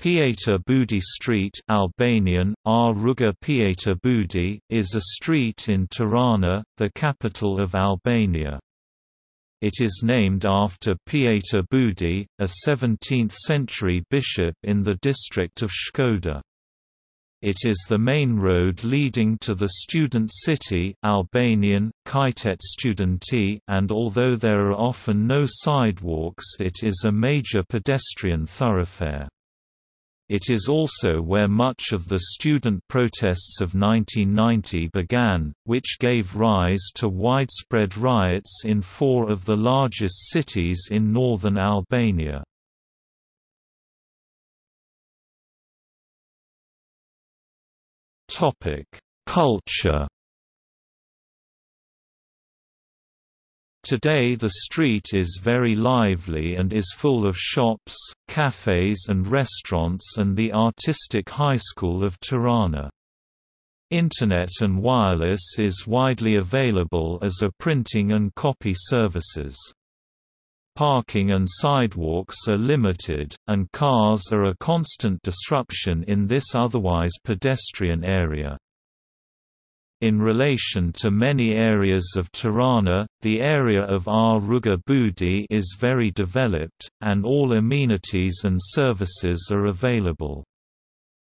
Pjetër Budi Street Albanian. Ruga Budi, is a street in Tirana, the capital of Albania. It is named after Pjetër Budi, a 17th-century bishop in the district of Shkodër. It is the main road leading to the student city Albanian, Qytet Studenti and although there are often no sidewalks it is a major pedestrian thoroughfare. It is also where much of the student protests of 1990 began, which gave rise to widespread riots in four of the largest cities in northern Albania. Culture Today the street is very lively and is full of shops, cafes and restaurants and the artistic high school of Tirana. Internet and wireless is widely available as a printing and copy services. Parking and sidewalks are limited, and cars are a constant disruption in this otherwise pedestrian area. In relation to many areas of Tirana, the area of R. Ruga Budi is very developed, and all amenities and services are available.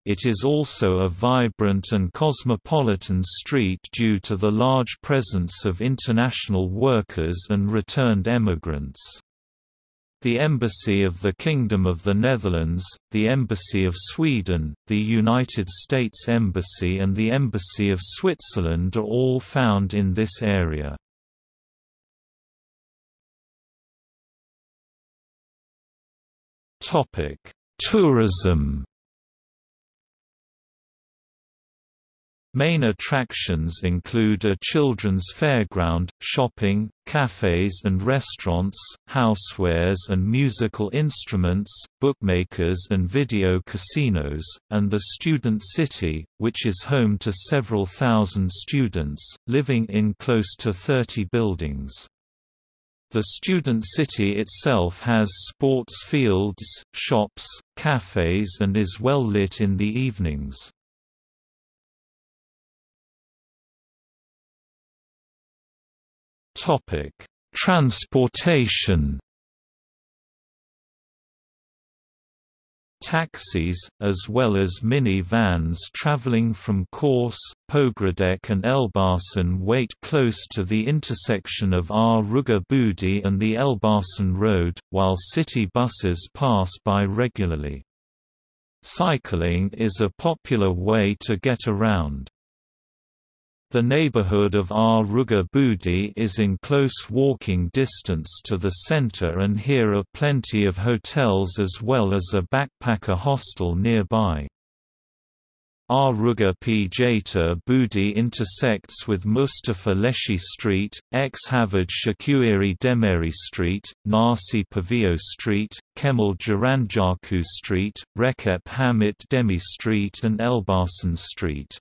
It is also a vibrant and cosmopolitan street due to the large presence of international workers and returned emigrants. The Embassy of the Kingdom of the Netherlands, the Embassy of Sweden, the United States Embassy and the Embassy of Switzerland are all found in this area. Tourism Main attractions include a children's fairground, shopping, cafes and restaurants, housewares and musical instruments, bookmakers and video casinos, and the Student City, which is home to several thousand students, living in close to 30 buildings. The Student City itself has sports fields, shops, cafes and is well lit in the evenings. Topic: Transportation. Taxis, as well as mini-vans traveling from Korçë, Pogradec and Elbasan wait close to the intersection of R. Ruga Budi and the Elbasan Road, while city buses pass by regularly. Cycling is a popular way to get around. The neighborhood of R. Ruga Budi is in close walking distance to the center and here are plenty of hotels as well as a backpacker hostel nearby. R. Ruga Pjetër Budi intersects with Mustafa Leshi Street, X Havard Shakuiri Demiri Street, Nasi Pavio Street, Kemal Jaranjaku Street, Recep Hamit Demi Street and Elbasan Street.